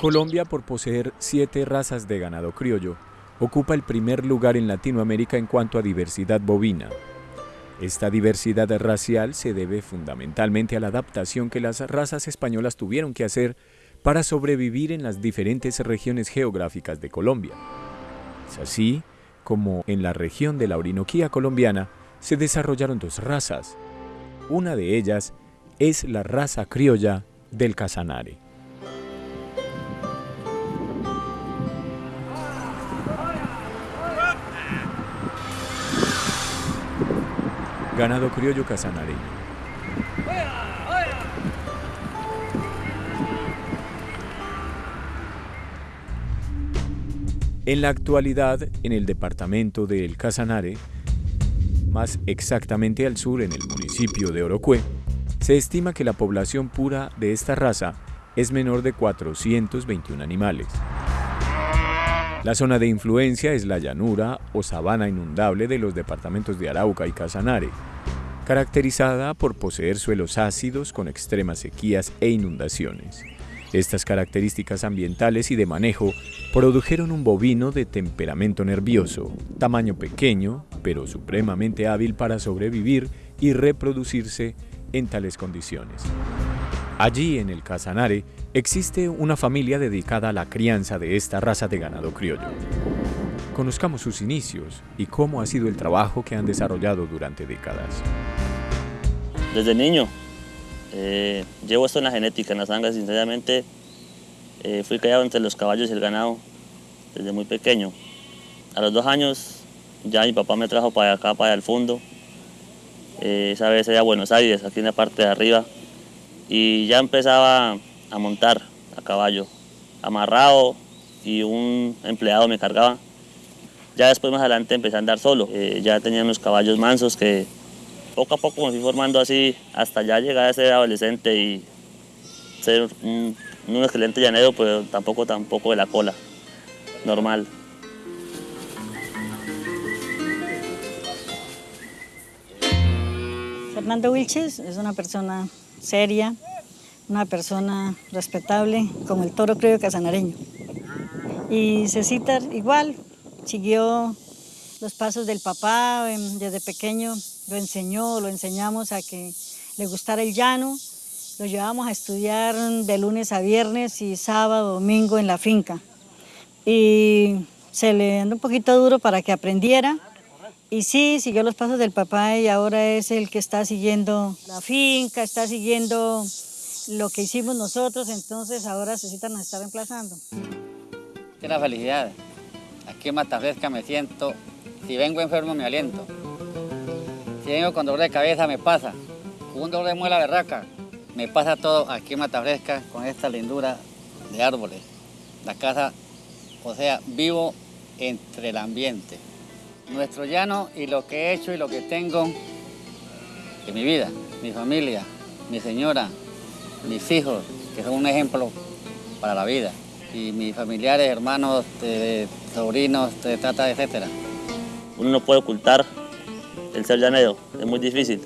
Colombia, por poseer siete razas de ganado criollo, ocupa el primer lugar en Latinoamérica en cuanto a diversidad bovina. Esta diversidad racial se debe fundamentalmente a la adaptación que las razas españolas tuvieron que hacer para sobrevivir en las diferentes regiones geográficas de Colombia. Es así como en la región de la Orinoquía colombiana se desarrollaron dos razas. Una de ellas es la raza criolla del Casanare. Ganado criollo casanareño. En la actualidad, en el departamento del Casanare, más exactamente al sur en el municipio de Orocue, se estima que la población pura de esta raza es menor de 421 animales. La zona de influencia es la llanura o sabana inundable de los departamentos de Arauca y Casanare, caracterizada por poseer suelos ácidos con extremas sequías e inundaciones. Estas características ambientales y de manejo produjeron un bovino de temperamento nervioso, tamaño pequeño, pero supremamente hábil para sobrevivir y reproducirse en tales condiciones. Allí, en el Casanare, existe una familia dedicada a la crianza de esta raza de ganado criollo. Conozcamos sus inicios y cómo ha sido el trabajo que han desarrollado durante décadas. Desde niño eh, llevo esto en la genética, en la sangre, sinceramente eh, fui criado entre los caballos y el ganado desde muy pequeño. A los dos años ya mi papá me trajo para acá, para el fondo. Eh, esa vez era Buenos Aires, aquí en la parte de arriba. Y ya empezaba a montar a caballo, amarrado y un empleado me cargaba. Ya después más adelante empecé a andar solo. ya tenía unos caballos mansos que poco a poco me fui formando así hasta ya llegar a ser adolescente y ser un, excelente llanero, pero tampoco tampoco de la cola, normal. Fernando Wilches es una persona seria, una persona respetable, como el toro creo casanareño. Y Cecita igual, siguió los pasos del papá em, desde pequeño, lo enseñó, lo enseñamos a que le gustara el llano, lo llevamos a estudiar de lunes a viernes y sábado, domingo en la finca. Y se le anda un poquito duro para que aprendiera. Y sí, siguió los pasos del papá y ahora es el que está siguiendo la finca, está siguiendo lo que hicimos nosotros, entonces ahora necesitan estar reemplazando. Qué la felicidad. Aquí en me siento si vengo enfermo me aliento. Si vengo con dolor de cabeza me pasa. Un dolor de muela berraca me pasa todo aquí en Mata Fresca con esta lindura de árboles. La casa, o sea, vivo entre el ambiente. Nuestro llano y lo que he hecho y lo que tengo en mi vida, mi familia, mi señora, mis hijos, que son un ejemplo para la vida, y mis familiares, hermanos, sobrinos, tata, etcétera uno no puede ocultar el ser llanero, es muy difícil,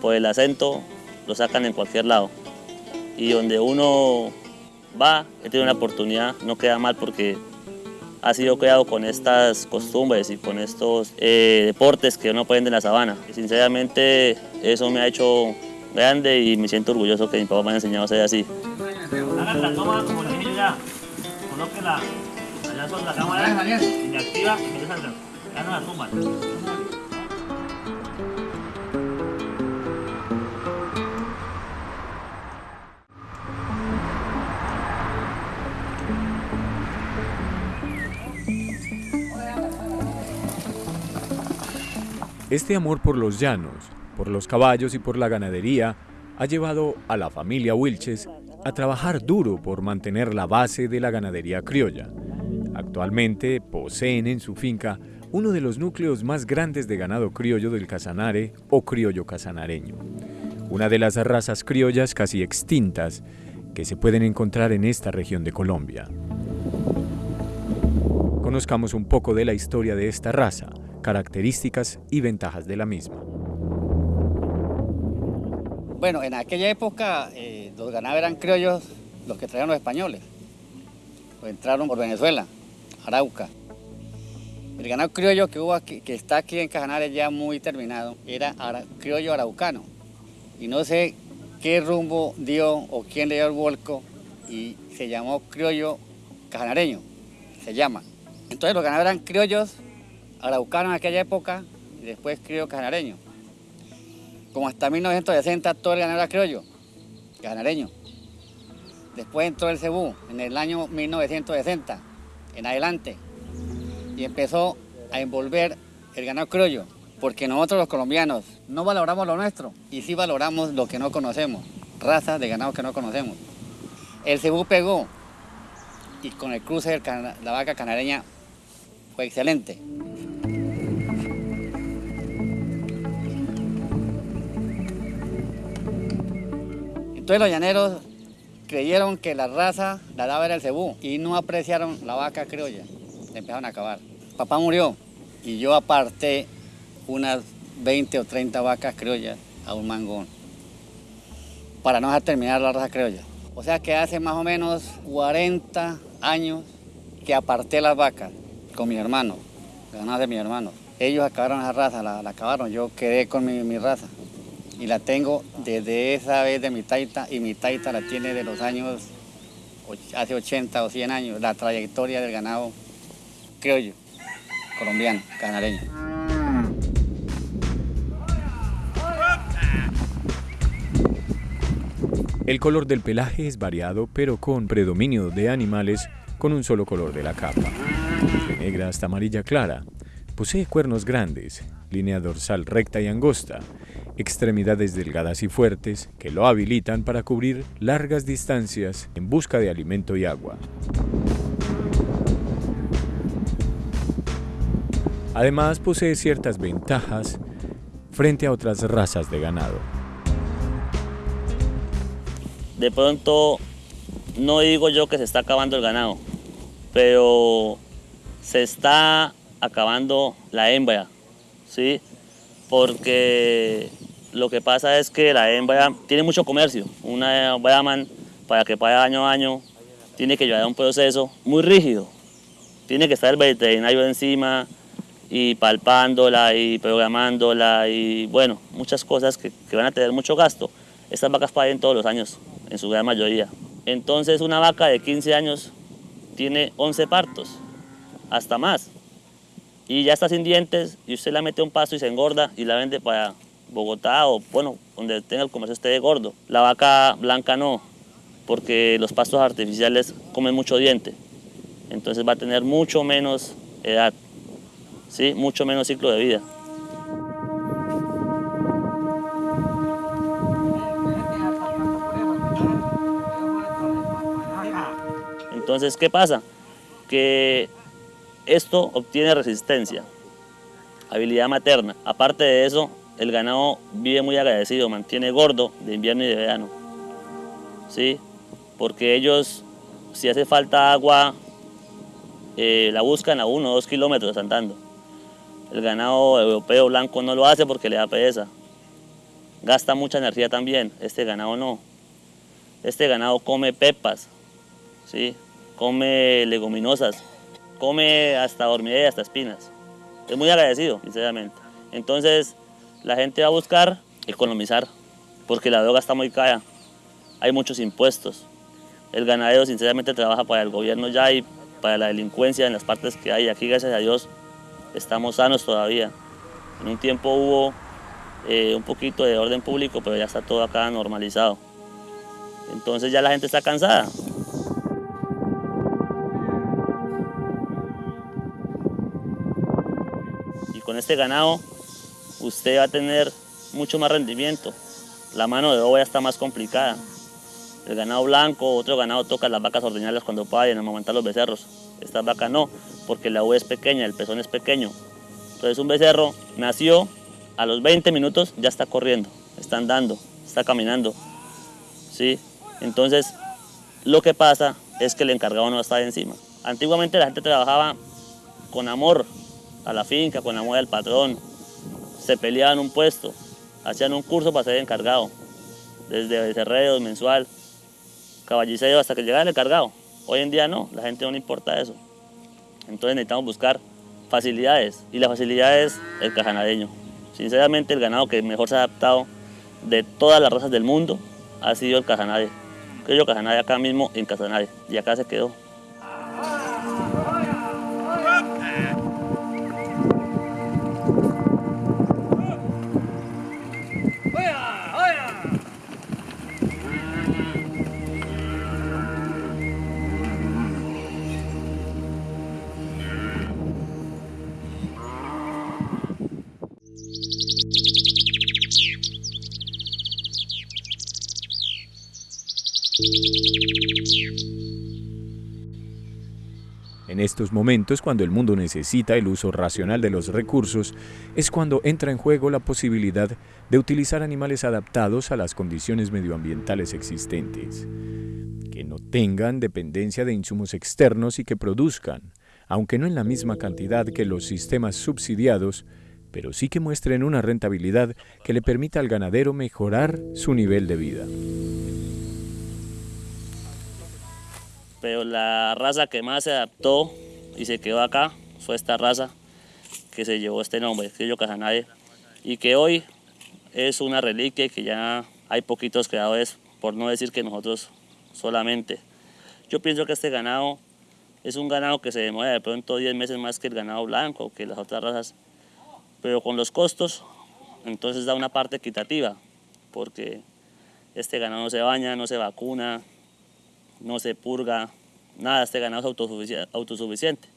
pues el acento lo sacan en cualquier lado. Y donde uno va, que tiene una oportunidad, no queda mal porque ha sido creado con estas costumbres y con estos eh, deportes que uno puede de la sabana. Y sinceramente eso me ha hecho grande y me siento orgulloso que mi papá me haya enseñado a ser así. Hagan la toma como el niño ya, colóquela allá sobre la cámara y este amor por los llanos, por los caballos y por la ganadería ha llevado a la familia Wilches a trabajar duro por mantener la base de la ganadería criolla. Actualmente poseen en su finca uno de los núcleos más grandes de ganado criollo del Casanare o criollo casanareño, una de las razas criollas casi extintas que se pueden encontrar en esta región de Colombia. Conozcamos un poco de la historia de esta raza, características y ventajas de la misma. Bueno, en aquella época eh, los ganados eran criollos los que traían los españoles. entraron por Venezuela, Arauca. El ganado criollo que, hubo aquí, que está aquí en Cajanares ya muy terminado era criollo araucano. Y no sé qué rumbo dio o quién le dio el vuelco y se llamó criollo cajanareño, se llama. Entonces los ganados eran criollos araucanos en aquella época y después criollo cajanareño. Como hasta 1960 todo el ganado era criollo, cajanareño. Después entró el cebú en el año 1960, en adelante, y empezó a envolver el ganado criollo, porque nosotros los colombianos no valoramos lo nuestro y sí valoramos lo que no conocemos, razas de ganado que no conocemos. El cebú pegó y con el cruce de la vaca canareña fue excelente. Entonces los llaneros creyeron que la raza la daba era el cebú y no apreciaron la vaca criolla. Empezaron a acabar. Papá murió y yo aparté unas 20 o 30 vacas criollas a un mangón para no terminar la raza criolla. O sea que hace más o menos 40 años que aparté las vacas con mis hermanos, las de mis hermanos. Ellos acabaron esa raza, la, acabaron, yo quedé con mi, mi, raza. Y la tengo desde esa vez de mi taita y mi taita la tiene de los años, hace 80 o 100 años, la trayectoria del ganado colombiano, canareño. El color del pelaje es variado, pero con predominio de animales con un solo color de la capa, de negra hasta amarilla clara. Posee cuernos grandes, línea dorsal recta y angosta, extremidades delgadas y fuertes que lo habilitan para cubrir largas distancias en busca de alimento y agua. Además posee ciertas ventajas frente a otras razas de ganado de pronto no digo yo que se está acabando el ganado, pero se está acabando la hembra, ¿sí? Porque lo que pasa es que la hembra tiene mucho comercio. Una Brahman, para que pague año a año, tiene que llevar un proceso muy rígido. Tiene que estar el veterinario encima y palpándola y programándola y bueno, muchas cosas que, que van a tener mucho gasto. Estas vacas paguen todos los años en su gran mayoría. Entonces una vaca de 15 años tiene 11 partos, hasta más. Y ya está sin dientes y usted la mete un pasto y se engorda y la vende para Bogotá o bueno, donde tenga el comercio esté gordo. La vaca blanca no, porque los pastos artificiales comen mucho diente. Entonces va a tener mucho menos edad, ¿sí? mucho menos ciclo de vida. Entonces, ¿qué pasa? Que esto obtiene resistencia, habilidad materna. Aparte de eso, el ganado vive muy agradecido, mantiene gordo de invierno y de verano. ¿Sí? Porque ellos, si hace falta agua, eh, la buscan a uno o dos kilómetros andando. El ganado europeo blanco no lo hace porque le da pereza. Gasta mucha energía también, este ganado no. Este ganado come pepas, ¿sí? come leguminosas, come hasta hormigas y hasta espinas. Es muy agradecido, sinceramente. Entonces, la gente va a buscar economizar, porque la droga está muy cara. Hay muchos impuestos. El ganadero, sinceramente, trabaja para el gobierno ya y para la delincuencia en las partes que hay. Aquí, gracias a Dios, estamos sanos todavía. En un tiempo hubo eh, un poquito de orden público, pero ya está todo acá normalizado. Entonces ya la gente está cansada. con este ganado usted va a tener mucho más rendimiento. La mano de obra está más complicada. El ganado blanco, otro ganado toca las vacas ordeñarlas cuando paren, amamantar los becerros. Esta vaca no, porque la uva es pequeña, el pezón es pequeño. Entonces un becerro nació, a los 20 minutos ya está corriendo, está andando, está caminando. ¿sí? Entonces lo que pasa es que el encargado no está encima. Antiguamente la gente trabajaba con amor a la finca con mujer del patrón, se peleaban un puesto, hacían un curso para ser encargado, desde cerreos, mensual, caballiceo hasta que llegara el encargado. Hoy en día no, la gente no le importa eso. Entonces necesitamos buscar facilidades y la facilidad es el cajanadeño. Sinceramente el ganado que mejor se ha adaptado de todas las razas del mundo ha sido el cajanade. Creo yo cajanade acá mismo en Casanare y acá se quedó. Estos momentos, cuando el mundo necesita el uso racional de los recursos, es cuando entra en juego la posibilidad de utilizar animales adaptados a las condiciones medioambientales existentes, que no tengan dependencia de insumos externos y que produzcan, aunque no en la misma cantidad que los sistemas subsidiados, pero sí que muestren una rentabilidad que le permita al ganadero mejorar su nivel de vida. Pero la raza que más se adaptó y se quedó acá fue esta raza que se llevó este nombre, Criollo Casanare, y que hoy es una reliquia y que ya hay poquitos creadores, por no decir que nosotros solamente. Yo pienso que este ganado es un ganado que se demora de pronto 10 meses más que el ganado blanco, que las otras razas, pero con los costos, entonces da una parte equitativa, porque este ganado no se baña, no se vacuna, no se purga, nada, este ganado es autosuficiente.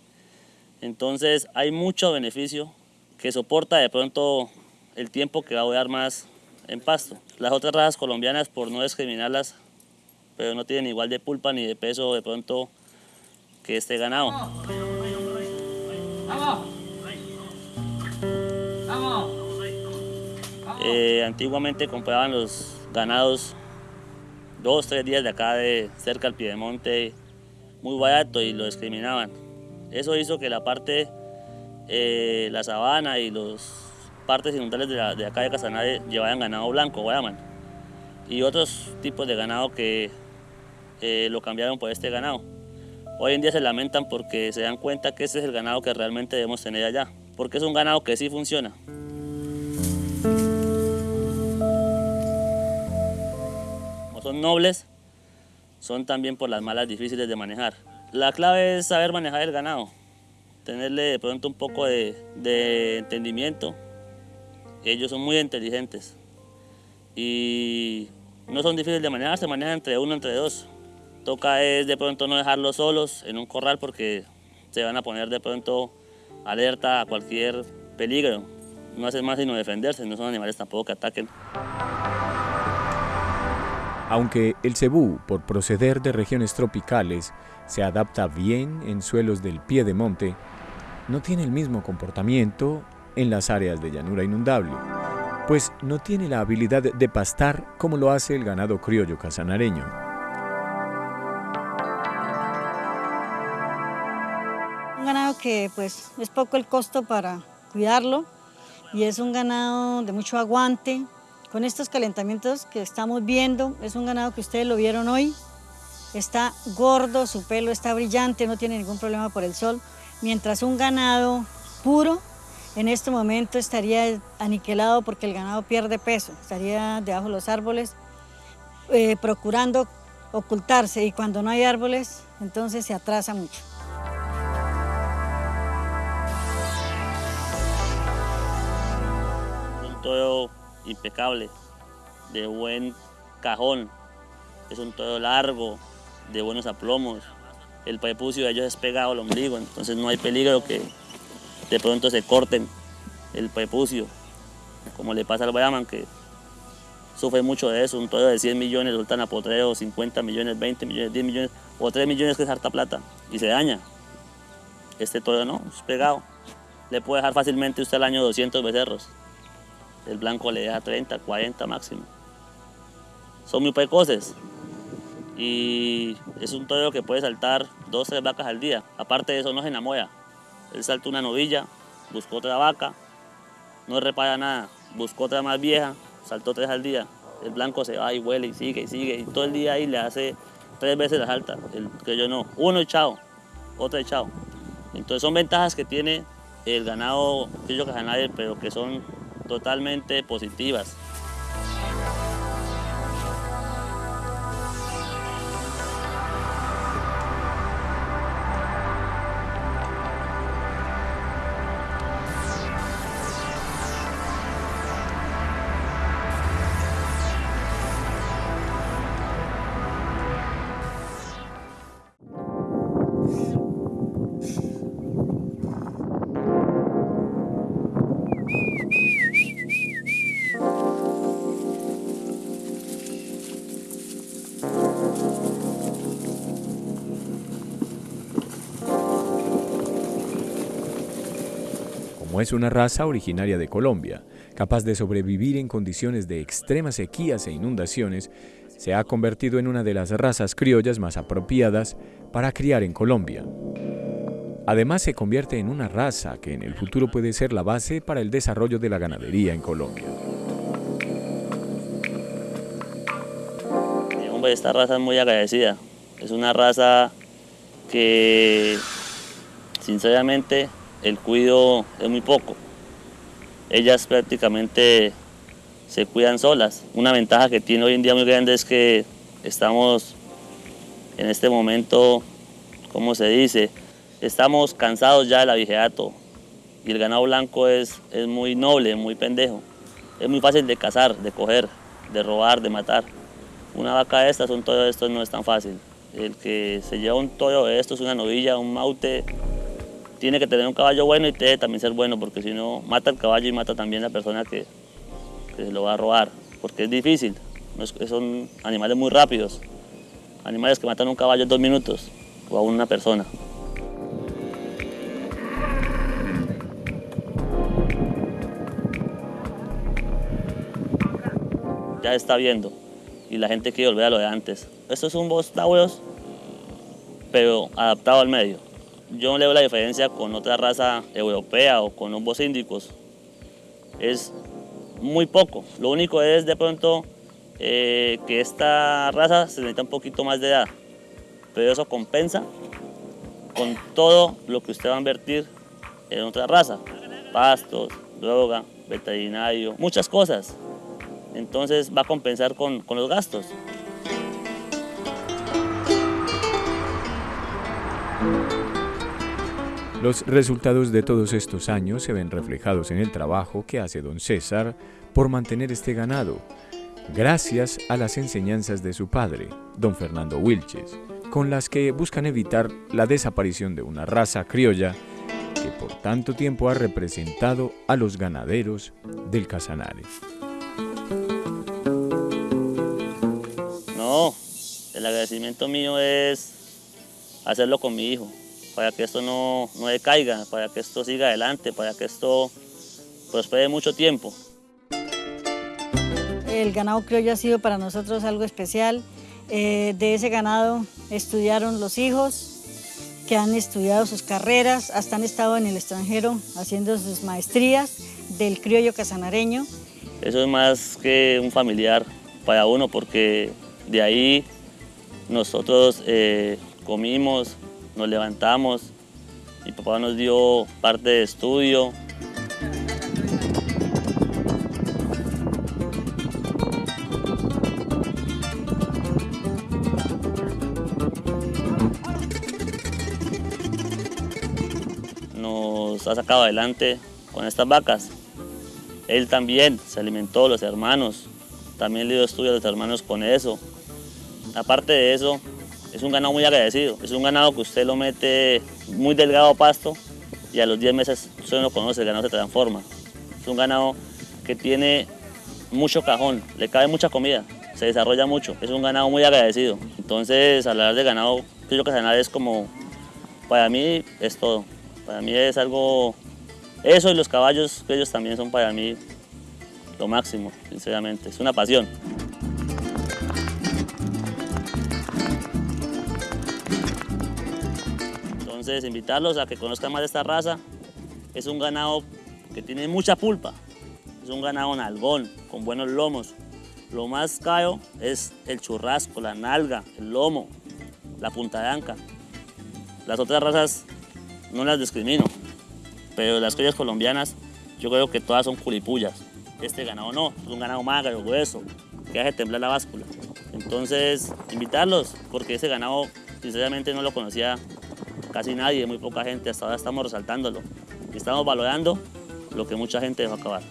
Entonces hay mucho beneficio que soporta de pronto el tiempo que va a durar más en pasto. Las otras razas colombianas, por no discriminarlas, pero no tienen igual de pulpa ni de peso de pronto que este ganado. Eh, antiguamente compraban los ganados dos, tres días de acá de cerca al Piedemonte, muy barato y lo discriminaban. Eso hizo que la parte, eh, la sabana y las partes inundables de, acá de Casanare llevaran ganado blanco, Guayaman, y otros tipos de ganado que eh, lo cambiaron por este ganado. Hoy en día se lamentan porque se dan cuenta que ese es el ganado que realmente debemos tener allá, porque es un ganado que sí funciona. Son nobles, son también por las malas difíciles de manejar. La clave es saber manejar el ganado, tenerle de pronto un poco de, entendimiento. Ellos son muy inteligentes y no son difíciles de manejar, se manejan entre uno, entre dos. Toca es de pronto no dejarlos solos en un corral porque se van a poner de pronto alerta a cualquier peligro. No hacen más sino defenderse, no son animales tampoco que ataquen. Aunque el cebú, por proceder de regiones tropicales, se adapta bien en suelos del pie de monte, no tiene el mismo comportamiento en las áreas de llanura inundable, pues no tiene la habilidad de pastar como lo hace el ganado criollo casanareño. Un ganado que pues es poco el costo para cuidarlo y es un ganado de mucho aguante, con estos calentamientos que estamos viendo, es un ganado que ustedes lo vieron hoy, está gordo, su pelo está brillante, no tiene ningún problema por el sol, mientras un ganado puro en este momento estaría aniquilado porque el ganado pierde peso, estaría debajo de los árboles eh, procurando ocultarse y cuando no hay árboles entonces se atrasa mucho. todo impecable, de buen cajón, es un todo largo, de buenos aplomos. El prepucio de ellos es pegado al ombligo, entonces no hay peligro que de pronto se corten el prepucio, como le pasa al Brahman, que sufre mucho de eso, un todo de 100 millones sueltan a potreo, 50 millones, 20 millones, 10 millones o 3 millones que es harta plata y se daña. Este todo no, es pegado. Le puede dejar fácilmente usted al año 200 becerros el blanco le deja 30, 40 máximo. Son muy precoces y es un toro que puede saltar dos, tres vacas al día. Aparte de eso no se enamora. Él salta una novilla, buscó otra vaca, no repara nada, buscó otra más vieja, saltó tres al día. El blanco se va y huele y sigue y sigue y todo el día ahí le hace tres veces las altas, el criollo no. Uno y chao, otro y chao. Entonces son ventajas que tiene el ganado criollo casanare, pero que son totalmente positivas. Es una raza originaria de Colombia, capaz de sobrevivir en condiciones de extremas sequías e inundaciones, se ha convertido en una de las razas criollas más apropiadas para criar en Colombia. Además, se convierte en una raza que en el futuro puede ser la base para el desarrollo de la ganadería en Colombia. Esta raza es muy agradecida. Es una raza que, sinceramente, el cuido es muy poco. Ellas prácticamente se cuidan solas. Una ventaja que tiene hoy en día muy grande es que estamos en este momento, ¿cómo se dice? Estamos cansados ya del abigeato y el ganado blanco es, es muy noble, muy pendejo. Es muy fácil de cazar, de coger, de robar, de matar. Una vaca de estas, un toyo de estos no es tan fácil. El que se lleva un toyo de estos, una novilla, un maute, tiene que tener un caballo bueno y debe también ser bueno, porque si no, mata el caballo y mata también la persona que, se lo va a robar, porque es difícil. Son animales muy rápidos, animales que matan un caballo en dos minutos o a una persona. Ya está viendo y la gente quiere volver a lo de antes. Esto es un Tauros, pero adaptado al medio yo no le la diferencia con otra raza europea o con los índicos. Es muy poco. Lo único es de pronto eh, que esta raza se necesita un poquito más de edad. Pero eso compensa con todo lo que usted va a invertir en otra raza. Pastos, droga, veterinario, muchas cosas. Entonces va a compensar con, con los gastos. Los resultados de todos estos años se ven reflejados en el trabajo que hace don César por mantener este ganado, gracias a las enseñanzas de su padre, don Fernando Wilches, con las que buscan evitar la desaparición de una raza criolla que por tanto tiempo ha representado a los ganaderos del Casanare. No, el agradecimiento mío es hacerlo con mi hijo, para que esto no, no decaiga, para que esto siga adelante, para que esto prospere mucho tiempo. El ganado criollo ha sido para nosotros algo especial. Eh, de ese ganado estudiaron los hijos, que han estudiado sus carreras, hasta han estado en el extranjero haciendo sus maestrías del criollo casanareño. Eso es más que un familiar para uno, porque de ahí nosotros eh, comimos, nos levantamos, mi papá nos dio parte de estudio. Nos ha sacado adelante con estas vacas. Él también se alimentó, los hermanos, también le dio estudio a los hermanos con eso. Aparte de eso, es un ganado muy agradecido, es un ganado que usted lo mete muy delgado a pasto y a los 10 meses usted no lo conoce, el ganado se transforma. Es un ganado que tiene mucho cajón, le cabe mucha comida, se desarrolla mucho, es un ganado muy agradecido. Entonces, hablar de ganado, yo que es como, para mí es todo. Para mí es algo, eso y los caballos, ellos también son para mí lo máximo, sinceramente, es una pasión. Entonces, invitarlos a que conozcan más de esta raza. Es un ganado que tiene mucha pulpa. Es un ganado nalgón, con buenos lomos. Lo más caro es el churrasco, la nalga, el lomo. la punta de anca. Las otras razas no las discrimino, pero las criollas colombianas yo creo que todas son culipullas. Este ganado no, es un ganado magro, grueso, que hace temblar la báscula. Entonces, invitarlos, porque ese ganado sinceramente no lo conocía casi nadie, muy poca gente, hasta ahora estamos resaltándolo y estamos valorando lo que mucha gente dejó acabar.